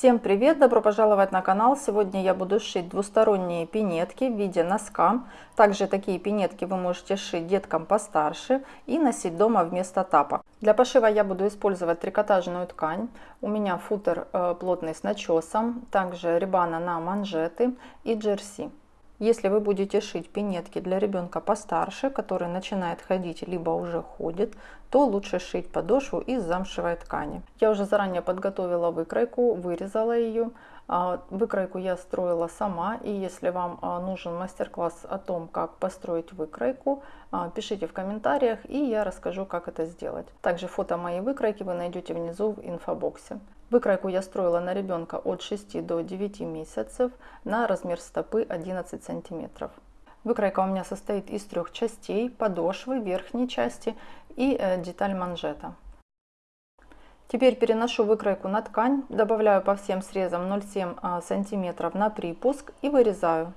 Всем привет! Добро пожаловать на канал! Сегодня я буду шить двусторонние пинетки в виде носка. Также такие пинетки вы можете шить деткам постарше и носить дома вместо тапок. Для пошива я буду использовать трикотажную ткань. У меня футер э, плотный с начесом, также рибана на манжеты и джерси. Если вы будете шить пинетки для ребенка постарше, который начинает ходить, либо уже ходит, то лучше шить подошву из замшевой ткани. Я уже заранее подготовила выкройку, вырезала ее. А, выкройку я строила сама, и если вам а, нужен мастер-класс о том, как построить выкройку, а, пишите в комментариях, и я расскажу, как это сделать. Также фото моей выкройки вы найдете внизу в инфобоксе. Выкройку я строила на ребенка от 6 до 9 месяцев на размер стопы 11 сантиметров. Выкройка у меня состоит из трех частей, подошвы, верхней части и э, деталь манжета. Теперь переношу выкройку на ткань, добавляю по всем срезам 0,7 а, сантиметров на припуск и вырезаю.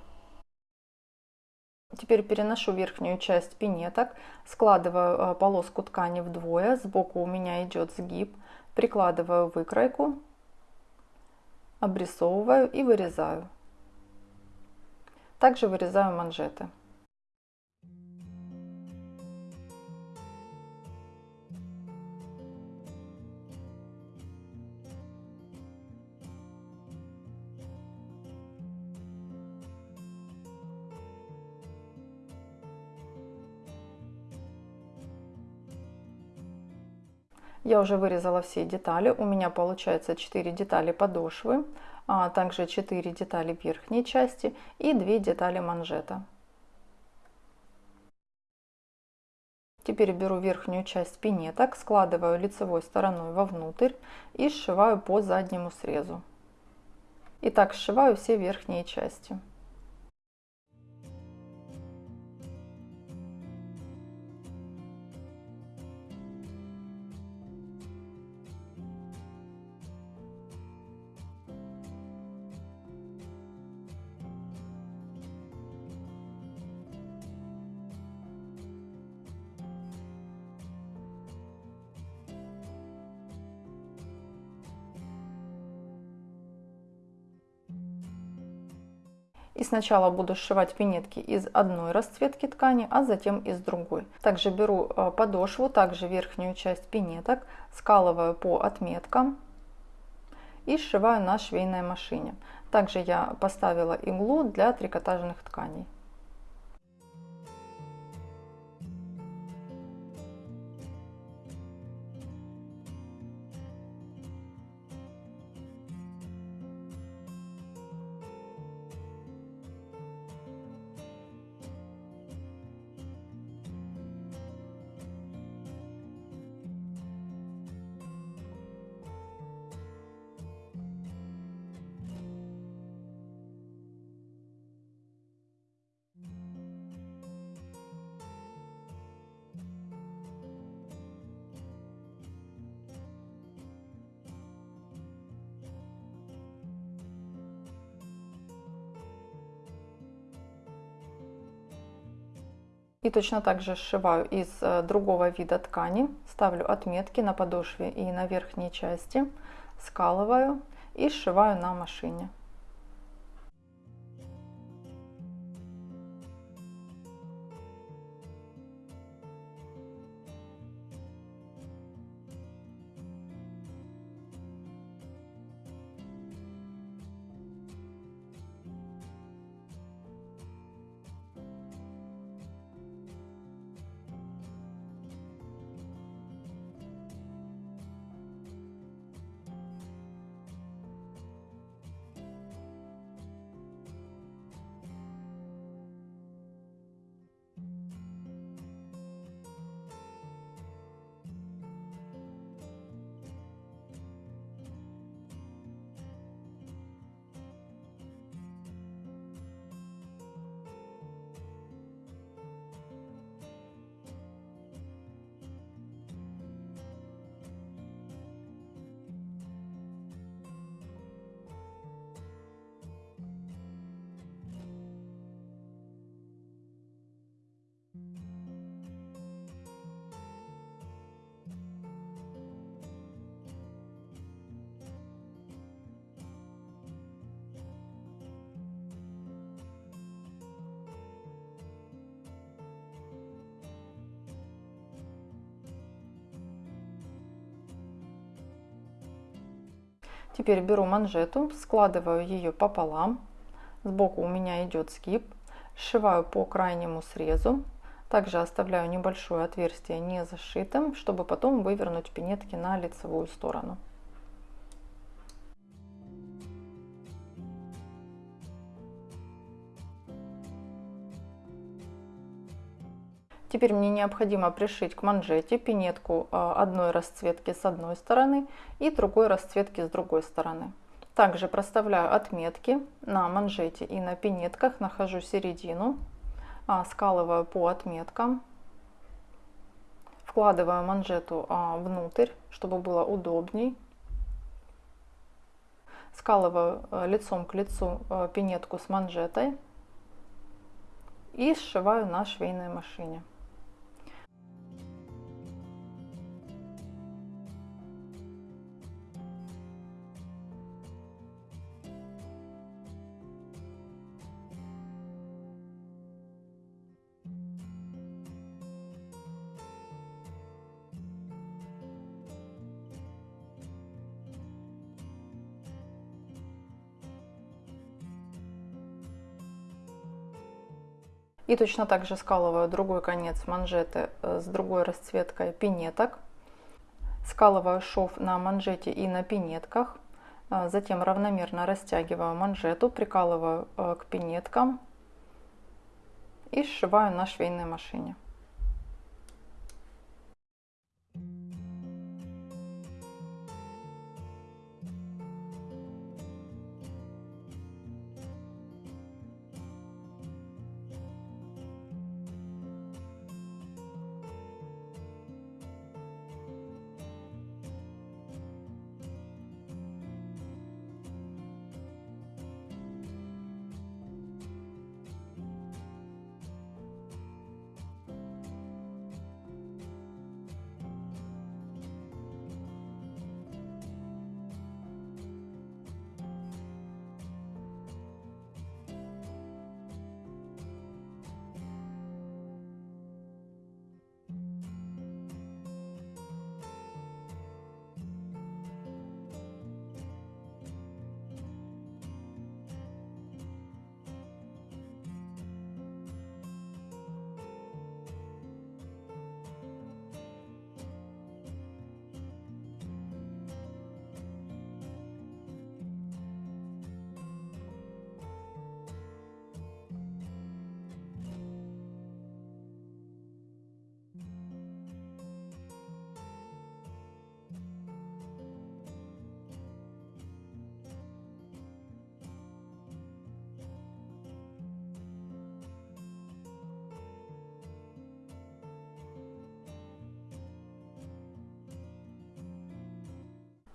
Теперь переношу верхнюю часть пинеток, складываю э, полоску ткани вдвое, сбоку у меня идет сгиб, прикладываю выкройку, обрисовываю и вырезаю. Также вырезаю манжеты. Я уже вырезала все детали. У меня получается 4 детали подошвы, а также 4 детали верхней части и 2 детали манжета. Теперь беру верхнюю часть пинеток, складываю лицевой стороной вовнутрь и сшиваю по заднему срезу. И так сшиваю все верхние части. И сначала буду сшивать пинетки из одной расцветки ткани, а затем из другой. Также беру э, подошву, также верхнюю часть пинеток, скалываю по отметкам и сшиваю на швейной машине. Также я поставила иглу для трикотажных тканей. И точно так же сшиваю из э, другого вида ткани, ставлю отметки на подошве и на верхней части, скалываю и сшиваю на машине. Теперь беру манжету, складываю ее пополам. Сбоку у меня идет сгиб. Сшиваю по крайнему срезу. Также оставляю небольшое отверстие не зашитым, чтобы потом вывернуть пинетки на лицевую сторону. Теперь мне необходимо пришить к манжете пинетку а, одной расцветки с одной стороны и другой расцветки с другой стороны. Также проставляю отметки на манжете и на пинетках, нахожу середину, а, скалываю по отметкам, вкладываю манжету а, внутрь, чтобы было удобней. Скалываю лицом к лицу пинетку с манжетой и сшиваю на швейной машине. И точно так же скалываю другой конец манжеты э, с другой расцветкой пинеток. Скалываю шов на манжете и на пинетках. Э, затем равномерно растягиваю манжету, прикалываю э, к пинеткам и сшиваю на швейной машине.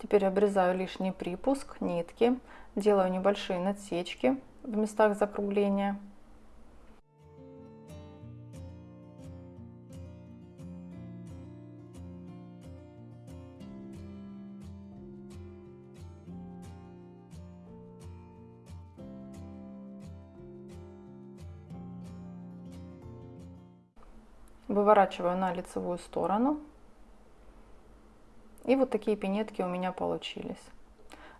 Теперь обрезаю лишний припуск, нитки, делаю небольшие надсечки в местах закругления. Выворачиваю на лицевую сторону и вот такие пинетки у меня получились.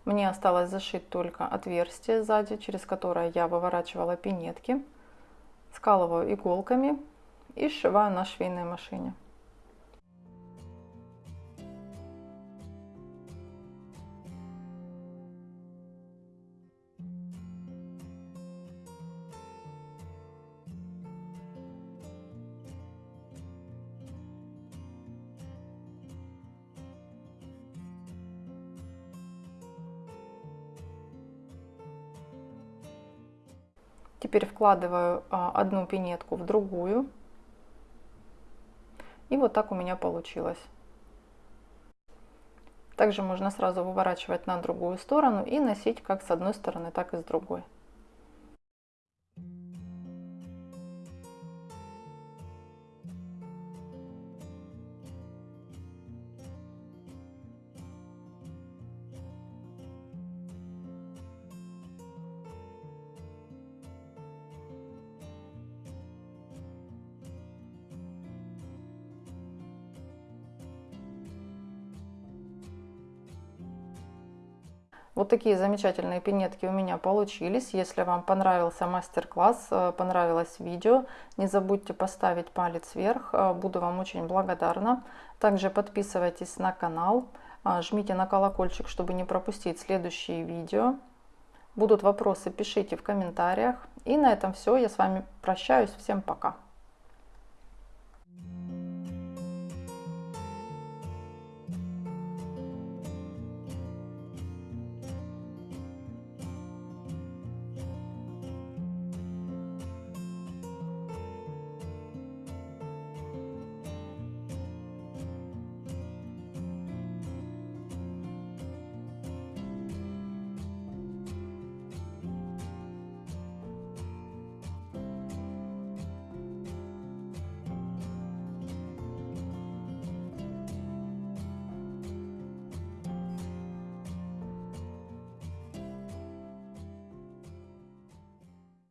Мне осталось зашить только отверстие сзади, через которое я выворачивала пинетки. Скалываю иголками и сшиваю на швейной машине. Теперь вкладываю а, одну пинетку в другую. И вот так у меня получилось. Также можно сразу выворачивать на другую сторону и носить как с одной стороны, так и с другой. Вот такие замечательные пинетки у меня получились. Если вам понравился мастер-класс, э, понравилось видео, не забудьте поставить палец вверх. Э, буду вам очень благодарна. Также подписывайтесь на канал, э, жмите на колокольчик, чтобы не пропустить следующие видео. Будут вопросы, пишите в комментариях. И на этом все. Я с вами прощаюсь. Всем пока.